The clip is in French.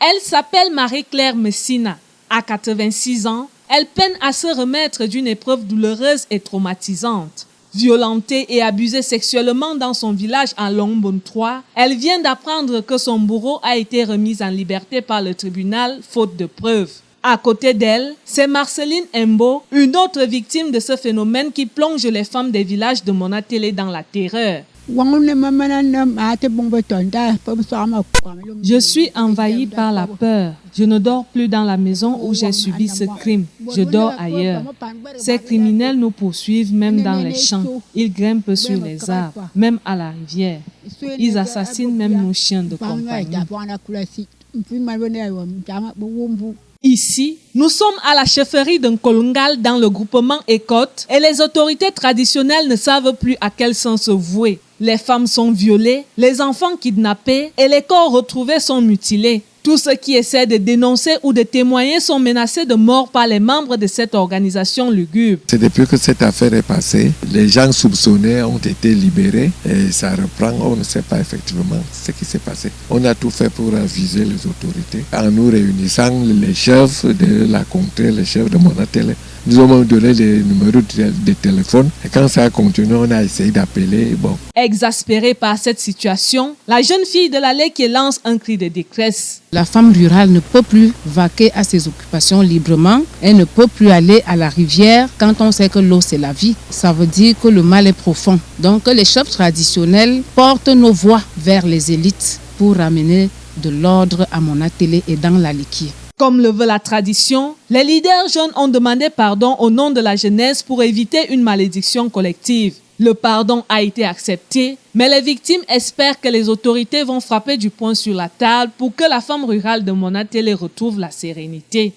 Elle s'appelle Marie-Claire Messina. À 86 ans, elle peine à se remettre d'une épreuve douloureuse et traumatisante. Violentée et abusée sexuellement dans son village en Longbon 3, elle vient d'apprendre que son bourreau a été remis en liberté par le tribunal faute de preuves. À côté d'elle, c'est Marceline Embo, une autre victime de ce phénomène qui plonge les femmes des villages de Monatélé dans la terreur. Je suis envahie par la peur. Je ne dors plus dans la maison où j'ai subi ce crime. Je dors ailleurs. Ces criminels nous poursuivent même dans les champs. Ils grimpent sur les arbres, même à la rivière. Ils assassinent même nos chiens de compagnie. Ici, nous sommes à la chefferie d'un Kolungal dans le groupement Écotte et les autorités traditionnelles ne savent plus à quel sens se vouer. Les femmes sont violées, les enfants kidnappés et les corps retrouvés sont mutilés. Tous ceux qui essaient de dénoncer ou de témoigner sont menacés de mort par les membres de cette organisation lugubre. C'est depuis que cette affaire est passée, les gens soupçonnés ont été libérés et ça reprend, on ne sait pas effectivement ce qui s'est passé. On a tout fait pour aviser les autorités en nous réunissant les chefs de la contrée, les chefs de Monatélé. Nous avons donné les numéros de, téléphone et quand ça a continué, on a essayé d'appeler. Bon. Exaspérée par cette situation, la jeune fille de l'allée qui lance un cri de détresse. La femme rurale ne peut plus vaquer à ses occupations librement. Elle ne peut plus aller à la rivière quand on sait que l'eau c'est la vie. Ça veut dire que le mal est profond. Donc les chefs traditionnels portent nos voix vers les élites pour ramener de l'ordre à mon atelier et dans la liquide. Comme le veut la tradition, les leaders jeunes ont demandé pardon au nom de la jeunesse pour éviter une malédiction collective. Le pardon a été accepté, mais les victimes espèrent que les autorités vont frapper du poing sur la table pour que la femme rurale de Monatélé retrouve la sérénité.